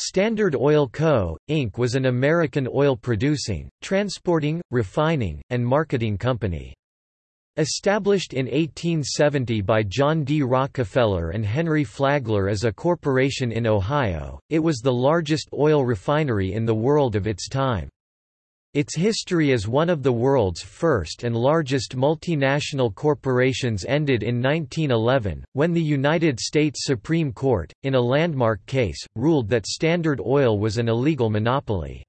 Standard Oil Co., Inc. was an American oil-producing, transporting, refining, and marketing company. Established in 1870 by John D. Rockefeller and Henry Flagler as a corporation in Ohio, it was the largest oil refinery in the world of its time. Its history as one of the world's first and largest multinational corporations ended in 1911, when the United States Supreme Court, in a landmark case, ruled that Standard Oil was an illegal monopoly.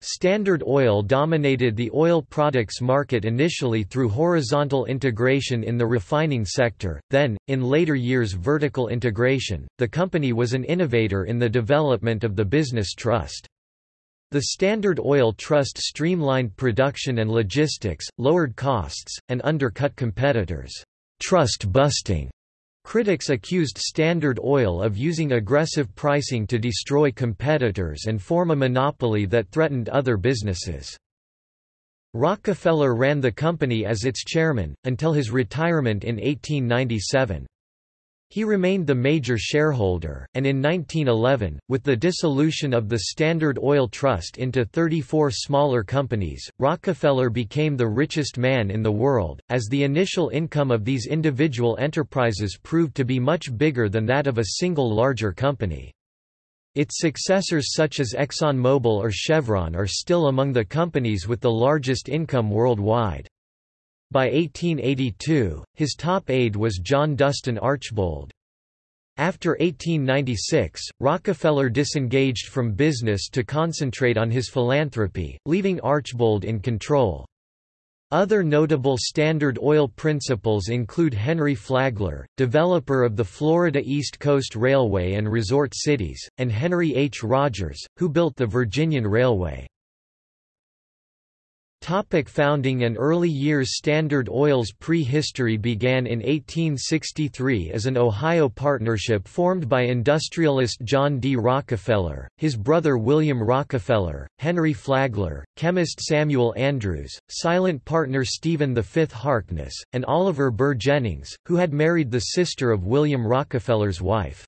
Standard Oil dominated the oil products market initially through horizontal integration in the refining sector, then, in later years vertical integration. The company was an innovator in the development of the business trust. The Standard Oil Trust streamlined production and logistics, lowered costs, and undercut competitors. Trust busting. Critics accused Standard Oil of using aggressive pricing to destroy competitors and form a monopoly that threatened other businesses. Rockefeller ran the company as its chairman, until his retirement in 1897. He remained the major shareholder, and in 1911, with the dissolution of the Standard Oil Trust into 34 smaller companies, Rockefeller became the richest man in the world, as the initial income of these individual enterprises proved to be much bigger than that of a single larger company. Its successors such as ExxonMobil or Chevron are still among the companies with the largest income worldwide. By 1882, his top aide was John Dustin Archbold. After 1896, Rockefeller disengaged from business to concentrate on his philanthropy, leaving Archbold in control. Other notable Standard Oil principals include Henry Flagler, developer of the Florida East Coast Railway and Resort Cities, and Henry H. Rogers, who built the Virginian Railway. Topic founding and early years Standard Oil's prehistory began in 1863 as an Ohio partnership formed by industrialist John D. Rockefeller, his brother William Rockefeller, Henry Flagler, chemist Samuel Andrews, silent partner Stephen V. Harkness, and Oliver Burr Jennings, who had married the sister of William Rockefeller's wife.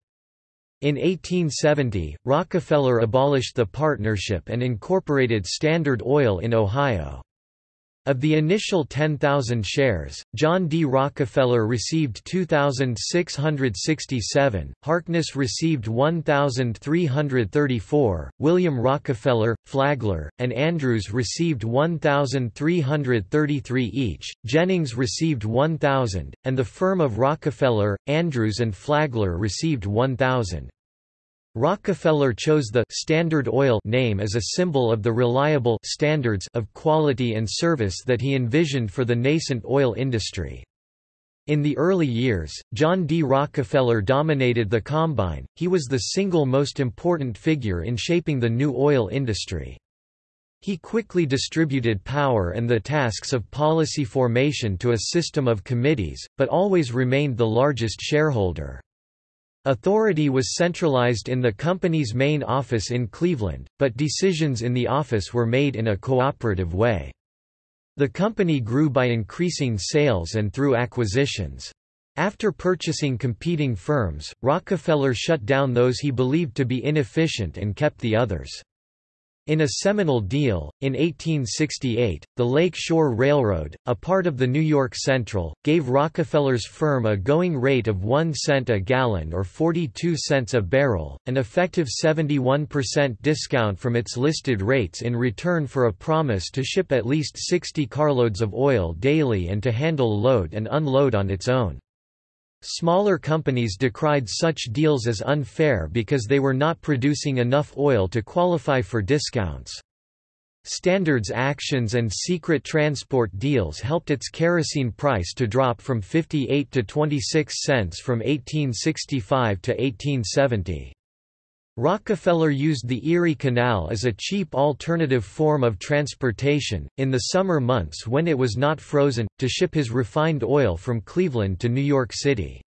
In 1870, Rockefeller abolished the partnership and incorporated Standard Oil in Ohio. Of the initial 10,000 shares, John D. Rockefeller received 2,667, Harkness received 1,334, William Rockefeller, Flagler, and Andrews received 1,333 each, Jennings received 1,000, and the firm of Rockefeller, Andrews and Flagler received 1,000. Rockefeller chose the Standard Oil name as a symbol of the reliable standards of quality and service that he envisioned for the nascent oil industry. In the early years, John D. Rockefeller dominated the combine, he was the single most important figure in shaping the new oil industry. He quickly distributed power and the tasks of policy formation to a system of committees, but always remained the largest shareholder. Authority was centralized in the company's main office in Cleveland, but decisions in the office were made in a cooperative way. The company grew by increasing sales and through acquisitions. After purchasing competing firms, Rockefeller shut down those he believed to be inefficient and kept the others. In a seminal deal, in 1868, the Lake Shore Railroad, a part of the New York Central, gave Rockefeller's firm a going rate of 1 cent a gallon or 42 cents a barrel, an effective 71% discount from its listed rates in return for a promise to ship at least 60 carloads of oil daily and to handle load and unload on its own. Smaller companies decried such deals as unfair because they were not producing enough oil to qualify for discounts. Standards actions and secret transport deals helped its kerosene price to drop from 58 to 26 cents from 1865 to 1870. Rockefeller used the Erie Canal as a cheap alternative form of transportation, in the summer months when it was not frozen, to ship his refined oil from Cleveland to New York City.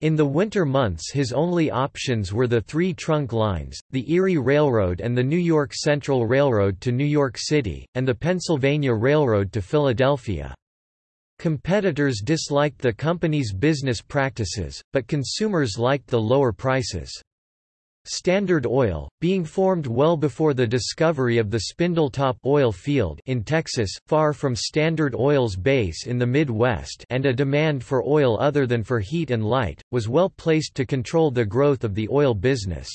In the winter months his only options were the three trunk lines, the Erie Railroad and the New York Central Railroad to New York City, and the Pennsylvania Railroad to Philadelphia. Competitors disliked the company's business practices, but consumers liked the lower prices. Standard Oil, being formed well before the discovery of the Spindletop oil field in Texas, far from Standard Oil's base in the Midwest and a demand for oil other than for heat and light, was well placed to control the growth of the oil business.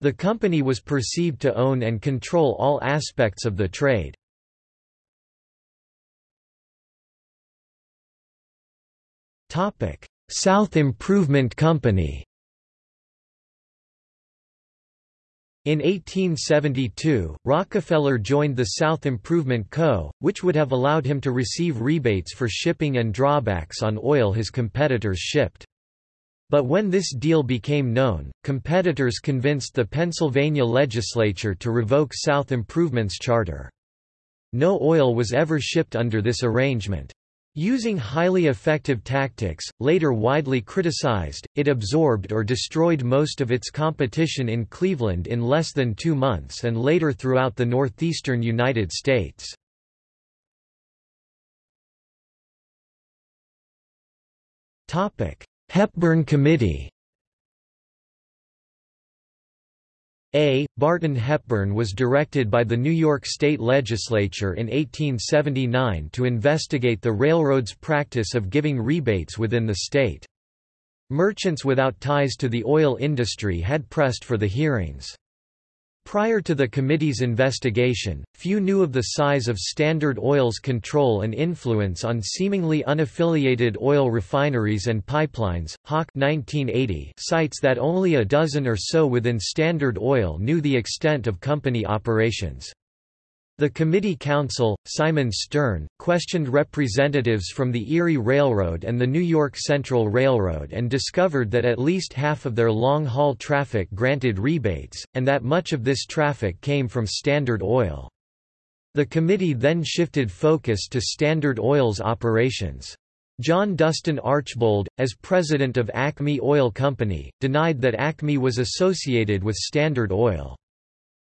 The company was perceived to own and control all aspects of the trade. South Improvement Company In 1872, Rockefeller joined the South Improvement Co., which would have allowed him to receive rebates for shipping and drawbacks on oil his competitors shipped. But when this deal became known, competitors convinced the Pennsylvania legislature to revoke South Improvement's charter. No oil was ever shipped under this arrangement. Using highly effective tactics, later widely criticized, it absorbed or destroyed most of its competition in Cleveland in less than two months and later throughout the northeastern United States. Hepburn Committee A. Barton Hepburn was directed by the New York State Legislature in 1879 to investigate the railroad's practice of giving rebates within the state. Merchants without ties to the oil industry had pressed for the hearings. Prior to the committee's investigation, few knew of the size of Standard Oil's control and influence on seemingly unaffiliated oil refineries and pipelines. Hawke 1980 cites that only a dozen or so within Standard Oil knew the extent of company operations. The committee counsel, Simon Sterne, questioned representatives from the Erie Railroad and the New York Central Railroad and discovered that at least half of their long-haul traffic granted rebates, and that much of this traffic came from Standard Oil. The committee then shifted focus to Standard Oil's operations. John Dustin Archbold, as president of Acme Oil Company, denied that Acme was associated with Standard Oil.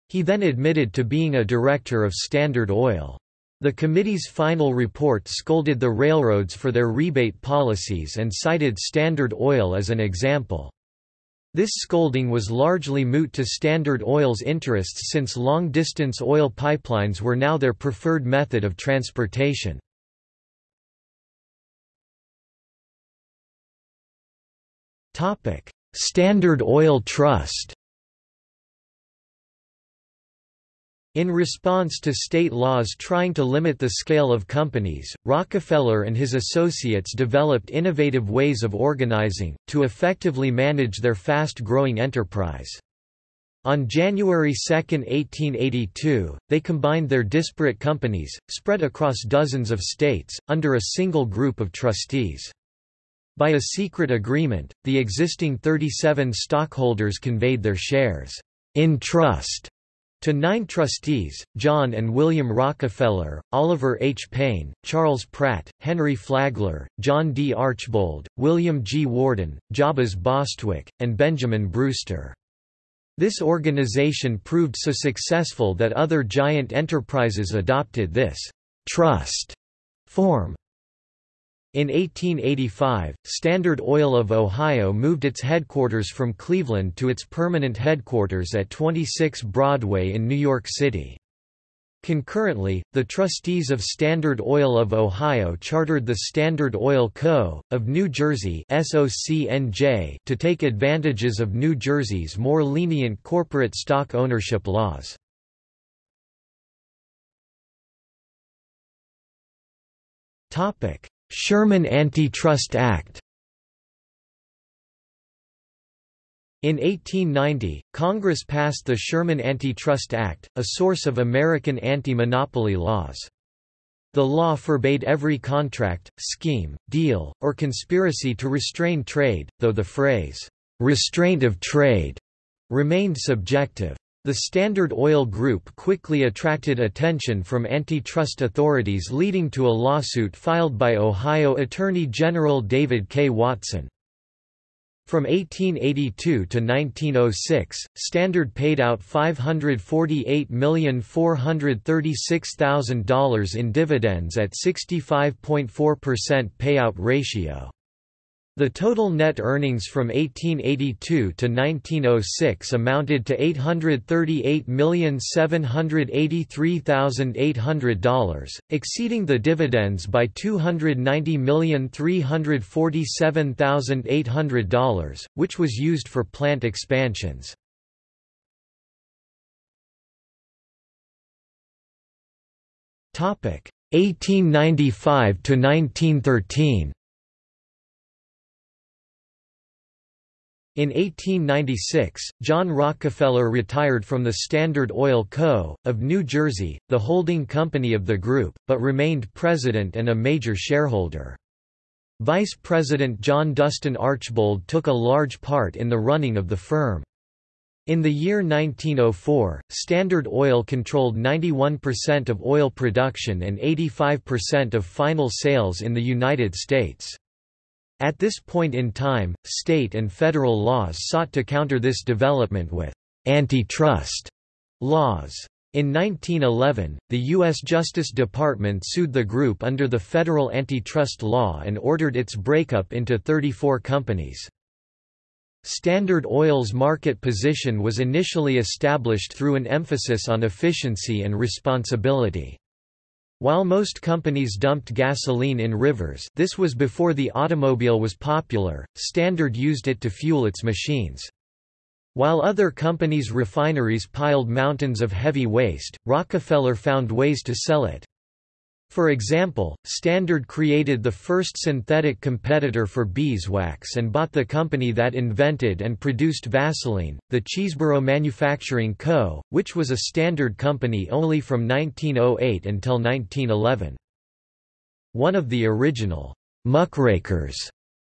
He then admitted to being a director of Standard Oil. The committee's final report scolded the railroads for their rebate policies and cited Standard Oil as an example. This scolding was largely moot to Standard Oil's interests since long-distance oil pipelines were now their preferred method of transportation. Standard Oil Trust In response to state laws trying to limit the scale of companies, Rockefeller and his associates developed innovative ways of organizing, to effectively manage their fast-growing enterprise. On January 2, 1882, they combined their disparate companies, spread across dozens of states, under a single group of trustees. By a secret agreement, the existing 37 stockholders conveyed their shares in trust to nine trustees, John and William Rockefeller, Oliver H. Payne, Charles Pratt, Henry Flagler, John D. Archbold, William G. Warden, Jabez Bostwick, and Benjamin Brewster. This organization proved so successful that other giant enterprises adopted this trust form. In 1885, Standard Oil of Ohio moved its headquarters from Cleveland to its permanent headquarters at 26 Broadway in New York City. Concurrently, the trustees of Standard Oil of Ohio chartered the Standard Oil Co. of New Jersey to take advantages of New Jersey's more lenient corporate stock ownership laws. Sherman Antitrust Act In 1890, Congress passed the Sherman Antitrust Act, a source of American anti-monopoly laws. The law forbade every contract, scheme, deal, or conspiracy to restrain trade, though the phrase, "'restraint of trade' remained subjective. The Standard Oil Group quickly attracted attention from antitrust authorities leading to a lawsuit filed by Ohio Attorney General David K. Watson. From 1882 to 1906, Standard paid out $548,436,000 in dividends at 65.4% payout ratio. The total net earnings from 1882 to 1906 amounted to $838,783,800, exceeding the dividends by $290,347,800, which was used for plant expansions. Topic 1895 to 1913 In 1896, John Rockefeller retired from the Standard Oil Co., of New Jersey, the holding company of the group, but remained president and a major shareholder. Vice President John Dustin Archbold took a large part in the running of the firm. In the year 1904, Standard Oil controlled 91% of oil production and 85% of final sales in the United States. At this point in time, state and federal laws sought to counter this development with antitrust laws. In 1911, the U.S. Justice Department sued the group under the federal antitrust law and ordered its breakup into 34 companies. Standard Oil's market position was initially established through an emphasis on efficiency and responsibility. While most companies dumped gasoline in rivers this was before the automobile was popular, Standard used it to fuel its machines. While other companies' refineries piled mountains of heavy waste, Rockefeller found ways to sell it. For example, Standard created the first synthetic competitor for beeswax and bought the company that invented and produced Vaseline, the Chesebrough Manufacturing Co., which was a Standard company only from 1908 until 1911. One of the original muckrakers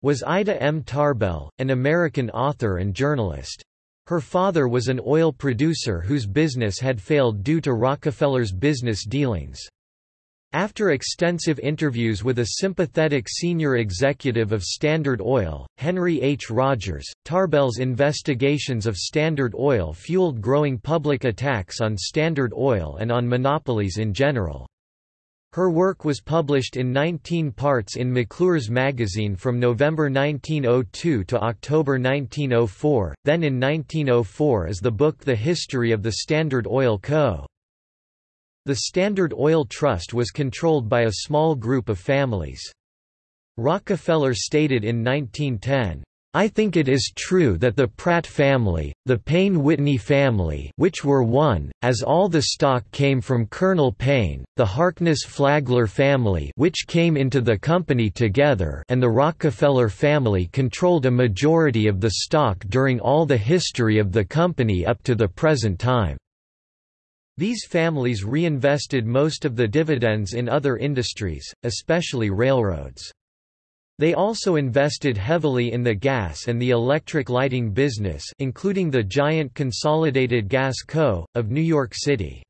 was Ida M. Tarbell, an American author and journalist. Her father was an oil producer whose business had failed due to Rockefeller's business dealings. After extensive interviews with a sympathetic senior executive of Standard Oil, Henry H. Rogers, Tarbell's investigations of Standard Oil fueled growing public attacks on Standard Oil and on monopolies in general. Her work was published in 19 parts in McClure's magazine from November 1902 to October 1904, then in 1904 as the book The History of the Standard Oil Co. The Standard Oil Trust was controlled by a small group of families. Rockefeller stated in 1910, I think it is true that the Pratt family, the Payne-Whitney family which were one, as all the stock came from Colonel Payne, the Harkness-Flagler family which came into the company together and the Rockefeller family controlled a majority of the stock during all the history of the company up to the present time. These families reinvested most of the dividends in other industries, especially railroads. They also invested heavily in the gas and the electric lighting business including the giant Consolidated Gas Co., of New York City.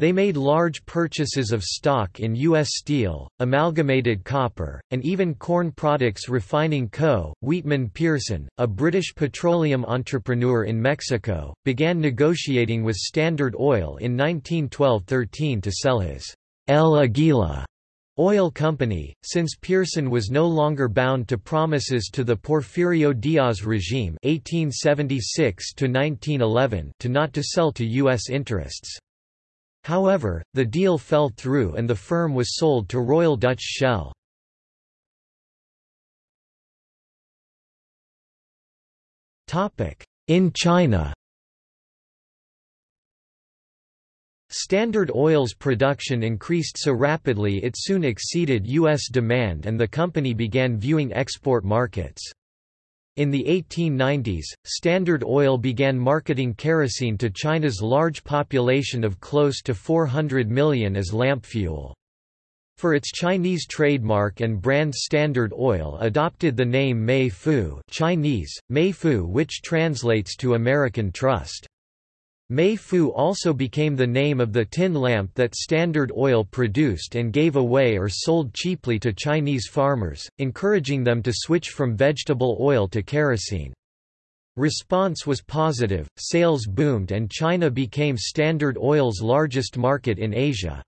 They made large purchases of stock in U.S. Steel, Amalgamated Copper, and even Corn Products Refining Co. Weetman Pearson, a British petroleum entrepreneur in Mexico, began negotiating with Standard Oil in 1912–13 to sell his El Aguila oil company, since Pearson was no longer bound to promises to the Porfirio Diaz regime 1876 to not to sell to U.S. interests. However, the deal fell through and the firm was sold to Royal Dutch Shell. In China Standard Oil's production increased so rapidly it soon exceeded U.S. demand and the company began viewing export markets. In the 1890s, Standard Oil began marketing kerosene to China's large population of close to 400 million as lamp fuel. For its Chinese trademark and brand Standard Oil adopted the name Mei Fu Chinese, Mei Fu which translates to American Trust. Mei Fu also became the name of the tin lamp that Standard Oil produced and gave away or sold cheaply to Chinese farmers, encouraging them to switch from vegetable oil to kerosene. Response was positive, sales boomed and China became Standard Oil's largest market in Asia.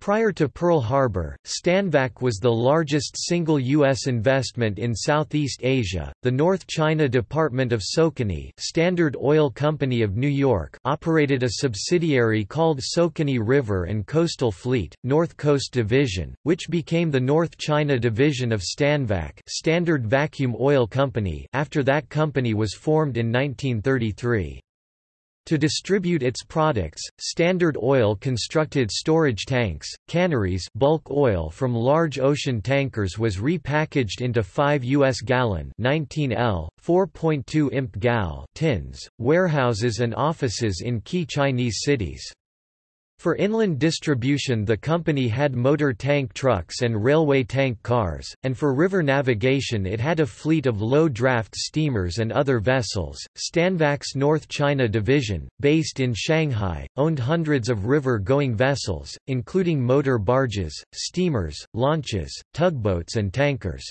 Prior to Pearl Harbor, Stanvac was the largest single U.S. investment in Southeast Asia. The North China Department of Socony, Standard Oil Company of New York, operated a subsidiary called Socony River and Coastal Fleet, North Coast Division, which became the North China Division of Stanvac, Standard Vacuum Oil Company, after that company was formed in 1933. To distribute its products, Standard Oil constructed storage tanks, canneries bulk oil from large ocean tankers was repackaged into 5 US gallon 19 L, 4.2 imp gal tins, warehouses and offices in key Chinese cities. For inland distribution the company had motor tank trucks and railway tank cars, and for river navigation it had a fleet of low-draft steamers and other vessels. Stanvac's North China Division, based in Shanghai, owned hundreds of river-going vessels, including motor barges, steamers, launches, tugboats and tankers.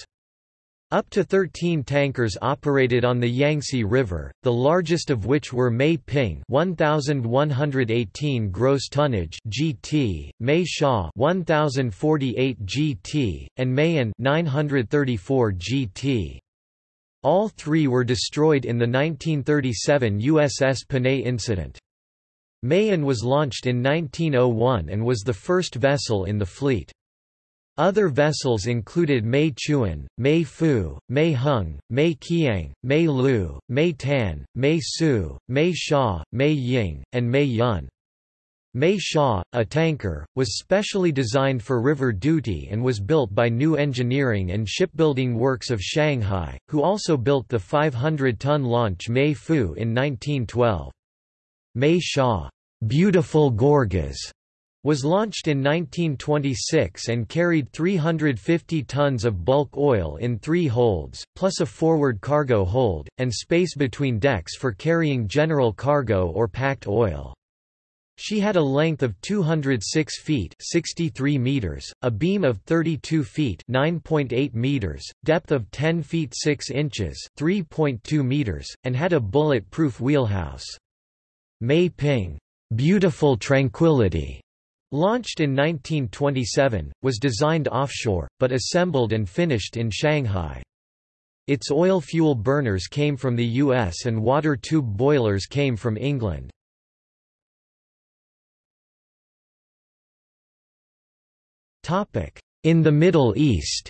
Up to 13 tankers operated on the Yangtze River, the largest of which were Mei Ping 1118 gross tonnage GT, Mei Sha 1048 GT, and Mei An 934 GT. All three were destroyed in the 1937 USS Panay incident. Mei An was launched in 1901 and was the first vessel in the fleet. Other vessels included Mei Chuan, Mei Fu, Mei Hung, Mei Qiang, Mei Lu, Mei Tan, Mei Su, Mei Sha, Mei Ying, and Mei Yun. Mei Sha, a tanker, was specially designed for river duty and was built by New Engineering and Shipbuilding Works of Shanghai, who also built the 500-ton launch Mei Fu in 1912. Mei Sha, beautiful Gorges, was launched in 1926 and carried 350 tons of bulk oil in three holds, plus a forward cargo hold, and space between decks for carrying general cargo or packed oil. She had a length of 206 feet 63 meters, a beam of 32 feet 9.8 meters, depth of 10 feet 6 inches 3.2 meters, and had a bullet-proof wheelhouse. Mei Ping, beautiful tranquility, Launched in 1927, was designed offshore, but assembled and finished in Shanghai. Its oil fuel burners came from the US and water tube boilers came from England. In the Middle East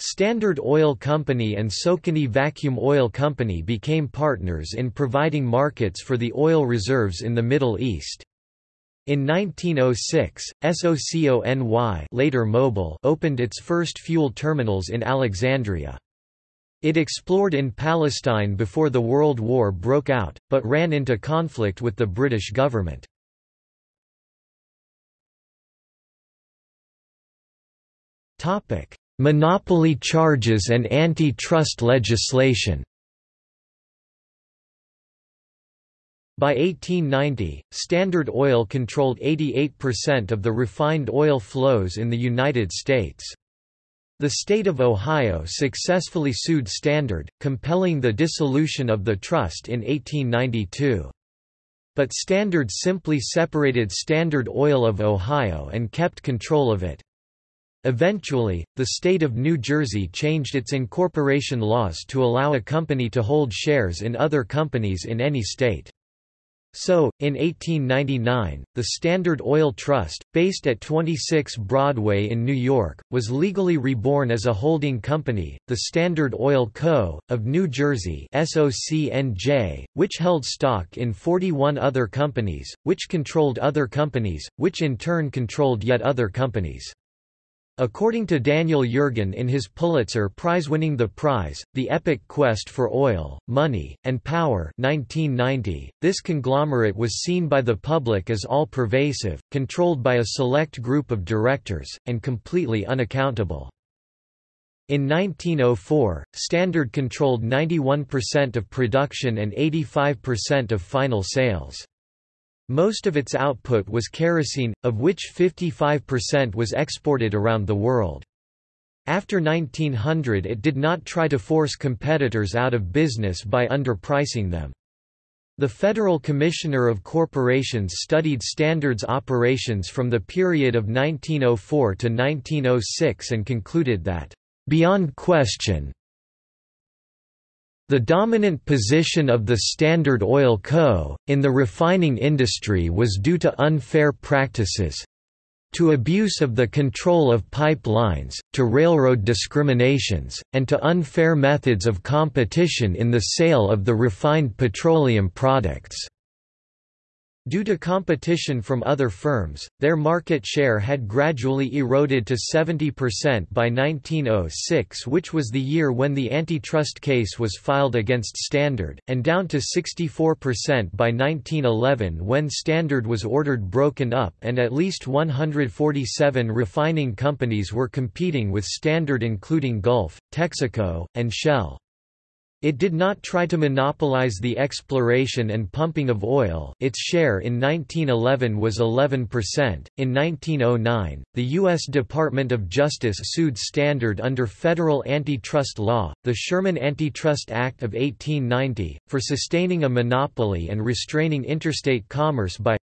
Standard Oil Company and Socony Vacuum Oil Company became partners in providing markets for the oil reserves in the Middle East. In 1906, SOCONY later Mobil opened its first fuel terminals in Alexandria. It explored in Palestine before the World War broke out, but ran into conflict with the British government. Topic: Monopoly charges and anti-trust legislation By 1890, Standard Oil controlled 88% of the refined oil flows in the United States. The state of Ohio successfully sued Standard, compelling the dissolution of the trust in 1892. But Standard simply separated Standard Oil of Ohio and kept control of it. Eventually, the state of New Jersey changed its incorporation laws to allow a company to hold shares in other companies in any state. So, in 1899, the Standard Oil Trust, based at 26 Broadway in New York, was legally reborn as a holding company, the Standard Oil Co., of New Jersey SOCNJ, which held stock in 41 other companies, which controlled other companies, which in turn controlled yet other companies. According to Daniel Yergin in his Pulitzer Prize-winning The Prize, The Epic Quest for Oil, Money, and Power 1990, this conglomerate was seen by the public as all-pervasive, controlled by a select group of directors, and completely unaccountable. In 1904, Standard controlled 91% of production and 85% of final sales. Most of its output was kerosene, of which 55% was exported around the world. After 1900 it did not try to force competitors out of business by underpricing them. The Federal Commissioner of Corporations studied Standard's operations from the period of 1904 to 1906 and concluded that, "...beyond question, the dominant position of the Standard Oil Co., in the refining industry was due to unfair practices, to abuse of the control of pipelines, to railroad discriminations, and to unfair methods of competition in the sale of the refined petroleum products. Due to competition from other firms, their market share had gradually eroded to 70% by 1906 which was the year when the antitrust case was filed against Standard, and down to 64% by 1911 when Standard was ordered broken up and at least 147 refining companies were competing with Standard including Gulf, Texaco, and Shell. It did not try to monopolize the exploration and pumping of oil its share in 1911 was 11%. In 1909, the U.S. Department of Justice sued Standard under federal antitrust law, the Sherman Antitrust Act of 1890, for sustaining a monopoly and restraining interstate commerce by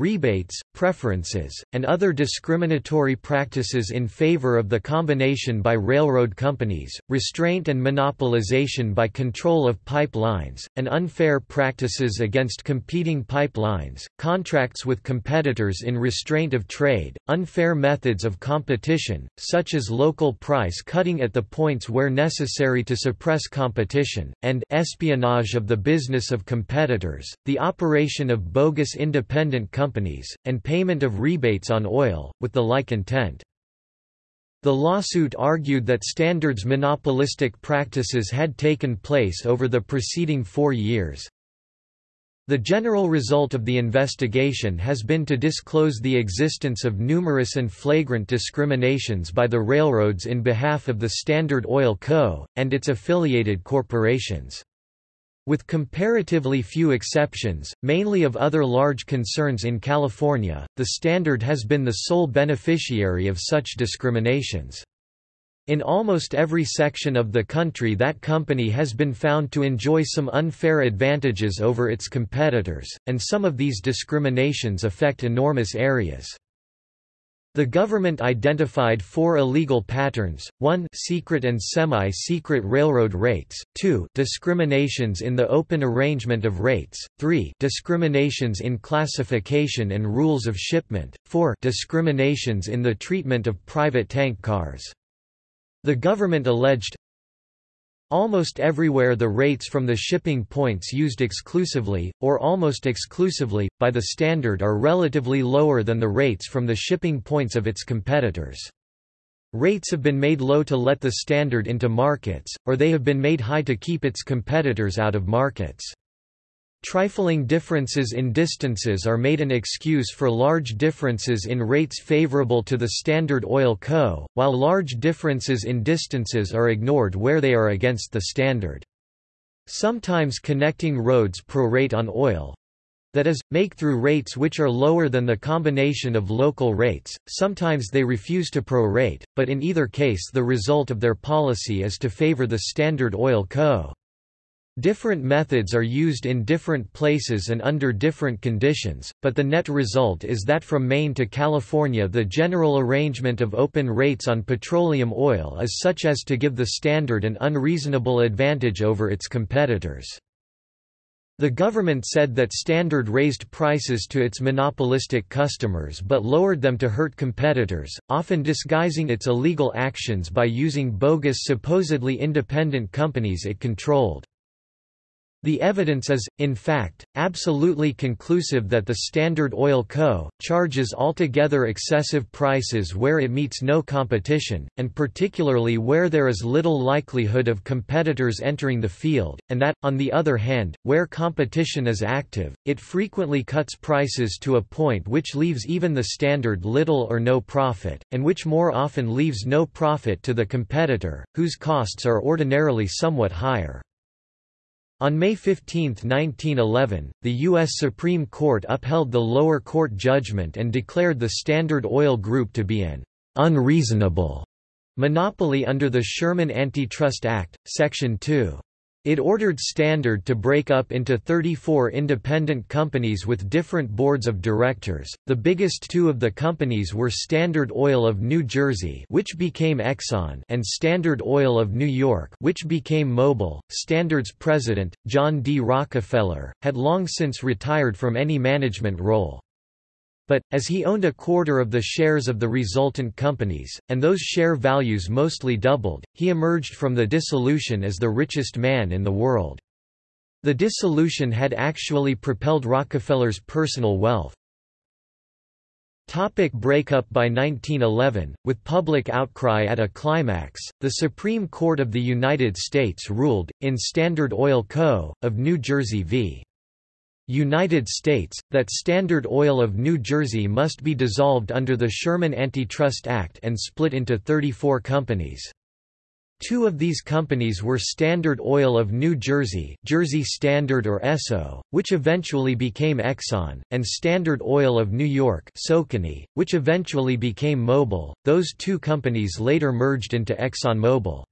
rebates, preferences, and other discriminatory practices in favor of the combination by railroad companies, restraint and monopolization by control of pipelines, and unfair practices against competing pipelines, contracts with competitors in restraint of trade, unfair methods of competition, such as local price cutting at the points where necessary to suppress competition, and espionage of the business of competitors, the operation of bogus independent companies companies, and payment of rebates on oil, with the like intent. The lawsuit argued that Standard's monopolistic practices had taken place over the preceding four years. The general result of the investigation has been to disclose the existence of numerous and flagrant discriminations by the railroads in behalf of the Standard Oil Co., and its affiliated corporations. With comparatively few exceptions, mainly of other large concerns in California, the Standard has been the sole beneficiary of such discriminations. In almost every section of the country that company has been found to enjoy some unfair advantages over its competitors, and some of these discriminations affect enormous areas. The government identified four illegal patterns, 1 secret and semi-secret railroad rates, 2 discriminations in the open arrangement of rates, 3 discriminations in classification and rules of shipment, 4 discriminations in the treatment of private tank cars. The government alleged, Almost everywhere the rates from the shipping points used exclusively, or almost exclusively, by the Standard are relatively lower than the rates from the shipping points of its competitors. Rates have been made low to let the Standard into markets, or they have been made high to keep its competitors out of markets. Trifling differences in distances are made an excuse for large differences in rates favorable to the Standard Oil Co., while large differences in distances are ignored where they are against the standard. Sometimes connecting roads prorate on oil, that is, make through rates which are lower than the combination of local rates, sometimes they refuse to prorate, but in either case the result of their policy is to favor the Standard Oil Co. Different methods are used in different places and under different conditions, but the net result is that from Maine to California the general arrangement of open rates on petroleum oil is such as to give the standard an unreasonable advantage over its competitors. The government said that Standard raised prices to its monopolistic customers but lowered them to hurt competitors, often disguising its illegal actions by using bogus supposedly independent companies it controlled. The evidence is, in fact, absolutely conclusive that the Standard Oil Co. charges altogether excessive prices where it meets no competition, and particularly where there is little likelihood of competitors entering the field, and that, on the other hand, where competition is active, it frequently cuts prices to a point which leaves even the Standard little or no profit, and which more often leaves no profit to the competitor, whose costs are ordinarily somewhat higher. On May 15, 1911, the U.S. Supreme Court upheld the lower court judgment and declared the Standard Oil Group to be an unreasonable monopoly under the Sherman Antitrust Act, Section 2. It ordered Standard to break up into 34 independent companies with different boards of directors. The biggest two of the companies were Standard Oil of New Jersey, which became Exxon, and Standard Oil of New York, which became Mobil. Standard's president, John D. Rockefeller, had long since retired from any management role. But, as he owned a quarter of the shares of the resultant companies, and those share values mostly doubled, he emerged from the dissolution as the richest man in the world. The dissolution had actually propelled Rockefeller's personal wealth. Topic breakup By 1911, with public outcry at a climax, the Supreme Court of the United States ruled, in Standard Oil Co., of New Jersey v. United States, that Standard Oil of New Jersey must be dissolved under the Sherman Antitrust Act and split into 34 companies. Two of these companies were Standard Oil of New Jersey Jersey Standard or Esso, which eventually became Exxon, and Standard Oil of New York SoCoNy, which eventually became Mobil. Those two companies later merged into ExxonMobil.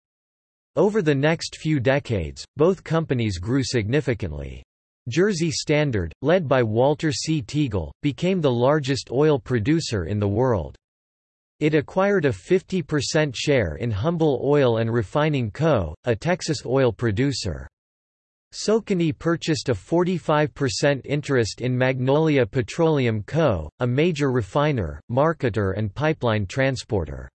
Over the next few decades, both companies grew significantly. Jersey Standard, led by Walter C. Teagle, became the largest oil producer in the world. It acquired a 50% share in Humble Oil and Refining Co., a Texas oil producer. SoCoNy purchased a 45% interest in Magnolia Petroleum Co., a major refiner, marketer and pipeline transporter.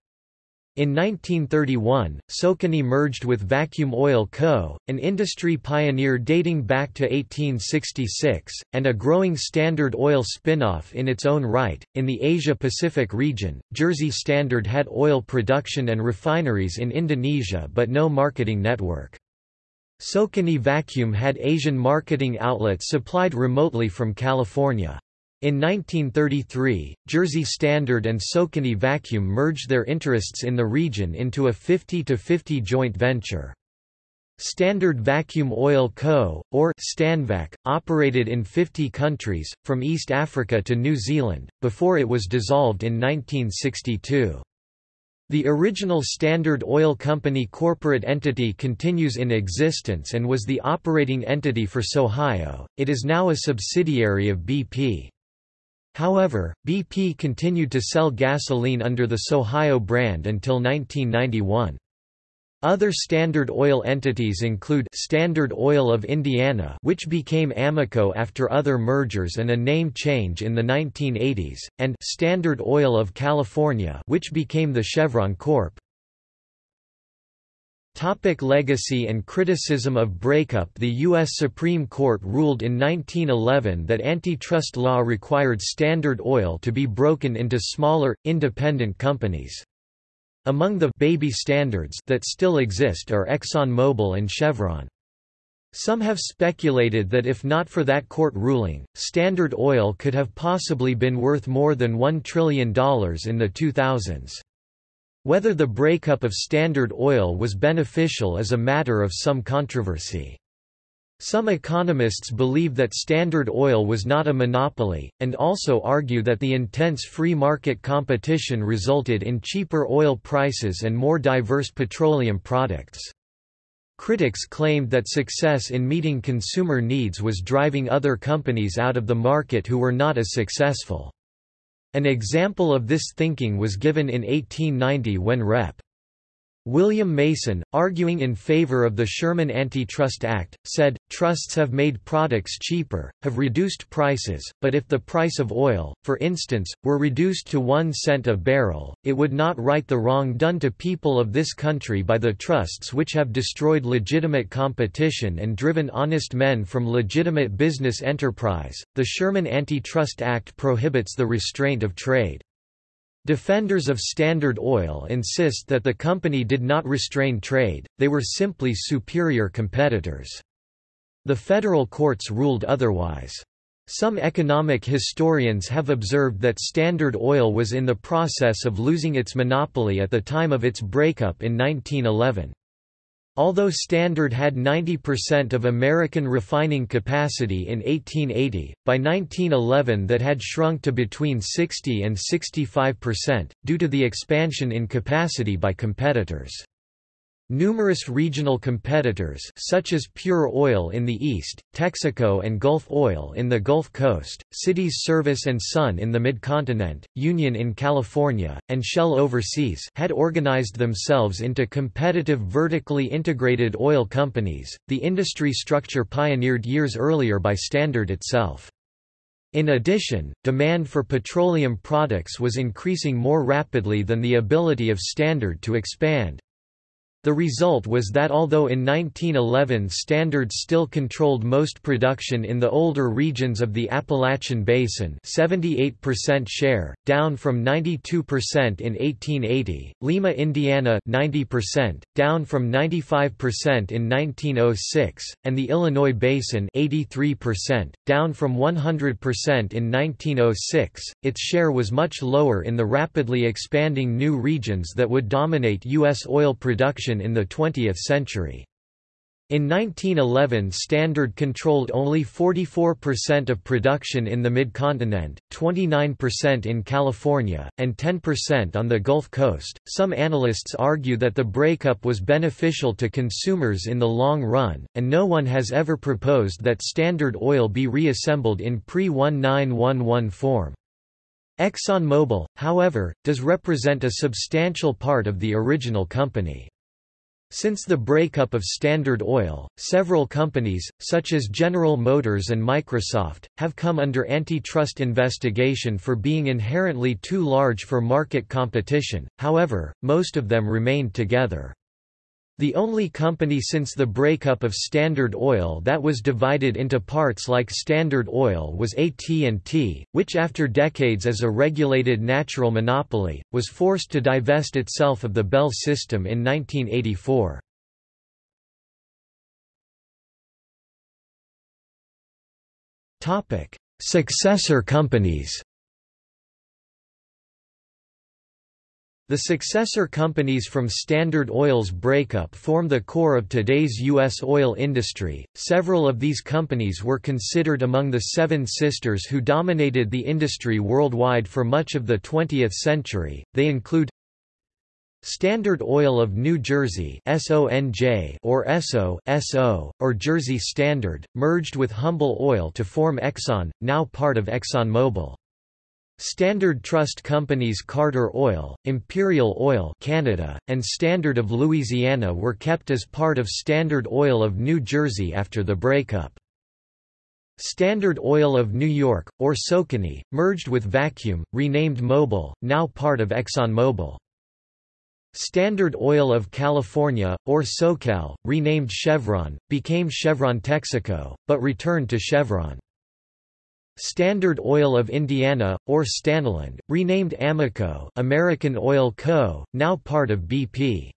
In 1931, SoCoNy merged with Vacuum Oil Co., an industry pioneer dating back to 1866, and a growing Standard Oil spin-off in its own right. In the Asia-Pacific region, Jersey Standard had oil production and refineries in Indonesia but no marketing network. SoCoNy Vacuum had Asian marketing outlets supplied remotely from California. In 1933, Jersey Standard and SoCoNy Vacuum merged their interests in the region into a 50-50 joint venture. Standard Vacuum Oil Co., or Stanvac, operated in 50 countries, from East Africa to New Zealand, before it was dissolved in 1962. The original Standard Oil Company corporate entity continues in existence and was the operating entity for Sohio, it is now a subsidiary of BP. However, BP continued to sell gasoline under the Sohio brand until 1991. Other Standard Oil entities include Standard Oil of Indiana which became Amoco after other mergers and a name change in the 1980s, and Standard Oil of California which became the Chevron Corp. Topic legacy and criticism of breakup The U.S. Supreme Court ruled in 1911 that antitrust law required Standard Oil to be broken into smaller, independent companies. Among the «baby standards» that still exist are ExxonMobil and Chevron. Some have speculated that if not for that court ruling, Standard Oil could have possibly been worth more than $1 trillion in the 2000s. Whether the breakup of Standard Oil was beneficial is a matter of some controversy. Some economists believe that Standard Oil was not a monopoly, and also argue that the intense free market competition resulted in cheaper oil prices and more diverse petroleum products. Critics claimed that success in meeting consumer needs was driving other companies out of the market who were not as successful. An example of this thinking was given in 1890 when Rep. William Mason, arguing in favor of the Sherman Antitrust Act, said, trusts have made products cheaper, have reduced prices, but if the price of oil, for instance, were reduced to one cent a barrel, it would not right the wrong done to people of this country by the trusts which have destroyed legitimate competition and driven honest men from legitimate business enterprise. The Sherman Antitrust Act prohibits the restraint of trade. Defenders of Standard Oil insist that the company did not restrain trade, they were simply superior competitors. The federal courts ruled otherwise. Some economic historians have observed that Standard Oil was in the process of losing its monopoly at the time of its breakup in 1911. Although Standard had 90% of American refining capacity in 1880, by 1911 that had shrunk to between 60 and 65%, due to the expansion in capacity by competitors. Numerous regional competitors such as Pure Oil in the east, Texaco and Gulf Oil in the Gulf Coast, Cities Service and Sun in the Mid-Continent, Union in California, and Shell Overseas had organized themselves into competitive vertically integrated oil companies, the industry structure pioneered years earlier by Standard itself. In addition, demand for petroleum products was increasing more rapidly than the ability of Standard to expand. The result was that although in 1911 Standard still controlled most production in the older regions of the Appalachian Basin 78% share, down from 92% in 1880, Lima, Indiana 90%, down from 95% in 1906, and the Illinois Basin 83%, down from 100% in 1906, its share was much lower in the rapidly expanding new regions that would dominate U.S. oil production in the 20th century. In 1911 Standard controlled only 44% of production in the mid-continent, 29% in California, and 10% on the Gulf Coast. Some analysts argue that the breakup was beneficial to consumers in the long run, and no one has ever proposed that Standard Oil be reassembled in pre-1911 form. ExxonMobil, however, does represent a substantial part of the original company. Since the breakup of Standard Oil, several companies, such as General Motors and Microsoft, have come under antitrust investigation for being inherently too large for market competition, however, most of them remained together. The only company since the breakup of Standard Oil that was divided into parts like Standard Oil was AT&T, which after decades as a regulated natural monopoly, was forced to divest itself of the Bell system in 1984. Successor companies The successor companies from Standard Oil's breakup form the core of today's U.S. oil industry. Several of these companies were considered among the Seven Sisters who dominated the industry worldwide for much of the 20th century. They include Standard Oil of New Jersey SONJ or ESSO, SO, or Jersey Standard, merged with Humble Oil to form Exxon, now part of ExxonMobil. Standard Trust Companies Carter Oil, Imperial Oil Canada, and Standard of Louisiana were kept as part of Standard Oil of New Jersey after the breakup. Standard Oil of New York, or SOCONY, merged with Vacuum, renamed Mobil, now part of ExxonMobil. Standard Oil of California, or SoCal, renamed Chevron, became Chevron Texaco, but returned to Chevron. Standard Oil of Indiana, or Stanolind, renamed Amoco American Oil Co., now part of BP.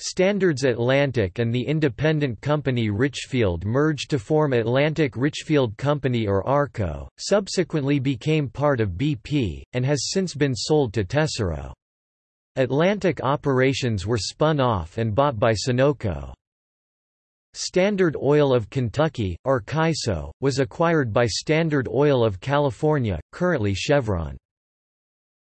Standards Atlantic and the independent company Richfield merged to form Atlantic Richfield Company or ARCO, subsequently became part of BP, and has since been sold to Tesoro. Atlantic operations were spun off and bought by Sunoco. Standard Oil of Kentucky, or Kyso, was acquired by Standard Oil of California, currently Chevron.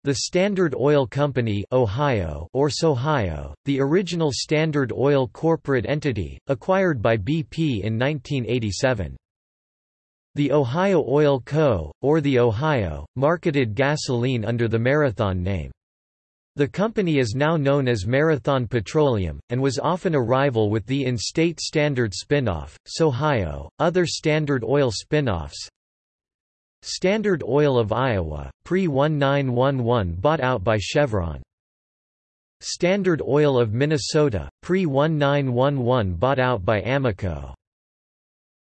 The Standard Oil Company Ohio or Sohio, the original Standard Oil corporate entity, acquired by BP in 1987. The Ohio Oil Co., or the Ohio, marketed gasoline under the Marathon name. The company is now known as Marathon Petroleum, and was often a rival with the in-state Standard spinoff, Sohio. Other Standard Oil spinoffs Standard Oil of Iowa, pre-1911 bought out by Chevron. Standard Oil of Minnesota, pre-1911 bought out by Amoco.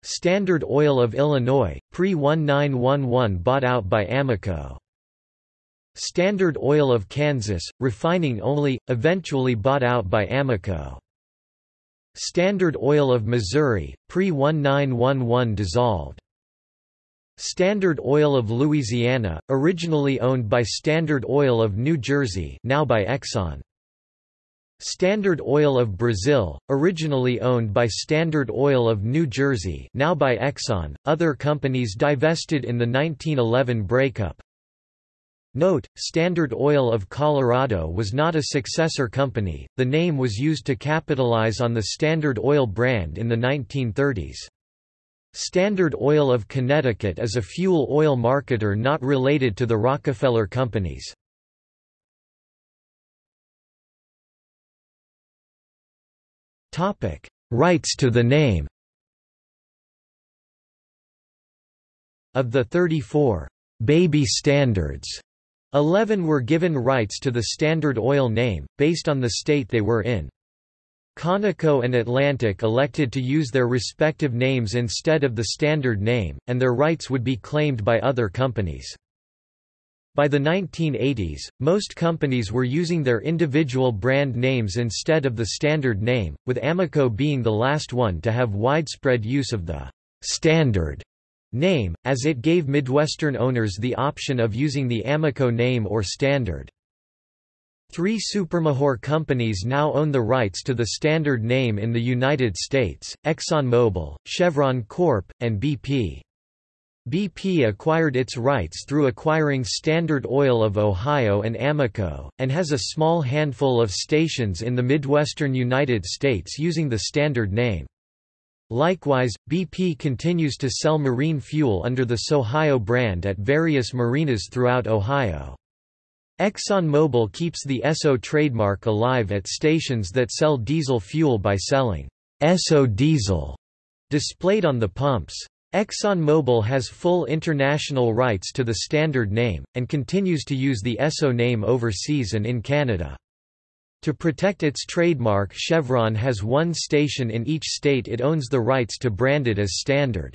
Standard Oil of Illinois, pre-1911 bought out by Amoco. Standard Oil of Kansas, refining only, eventually bought out by Amoco. Standard Oil of Missouri, pre-1911 dissolved. Standard Oil of Louisiana, originally owned by Standard Oil of New Jersey now by Exxon. Standard Oil of Brazil, originally owned by Standard Oil of New Jersey now by Exxon, other companies divested in the 1911 breakup, Note, Standard Oil of Colorado was not a successor company, the name was used to capitalize on the Standard Oil brand in the 1930s. Standard Oil of Connecticut is a fuel oil marketer not related to the Rockefeller companies. Rights to the name Of the 34 «baby standards», eleven were given rights to the Standard Oil name, based on the state they were in. Conoco and Atlantic elected to use their respective names instead of the Standard name, and their rights would be claimed by other companies. By the 1980s, most companies were using their individual brand names instead of the Standard name, with Amoco being the last one to have widespread use of the Standard name, as it gave Midwestern owners the option of using the Amoco name or Standard. Three supermajor companies now own the rights to the Standard name in the United States, ExxonMobil, Chevron Corp., and BP. BP acquired its rights through acquiring Standard Oil of Ohio and Amoco, and has a small handful of stations in the Midwestern United States using the Standard name. Likewise, BP continues to sell marine fuel under the Sohio brand at various marinas throughout Ohio. ExxonMobil keeps the Esso trademark alive at stations that sell diesel fuel by selling Esso diesel displayed on the pumps. ExxonMobil has full international rights to the standard name, and continues to use the Esso name overseas and in Canada. To protect its trademark Chevron has one station in each state it owns the rights to brand it as standard.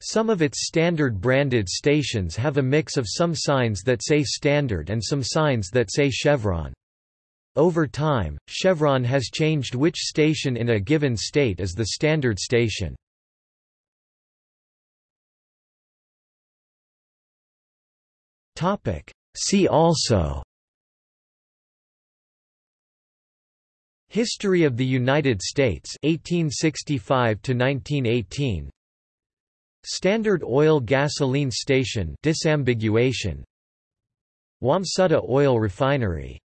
Some of its standard branded stations have a mix of some signs that say standard and some signs that say Chevron. Over time, Chevron has changed which station in a given state is the standard station. See also History of the United States 1865 to 1918 Standard Oil Gasoline Station disambiguation. Wamsutter Oil Refinery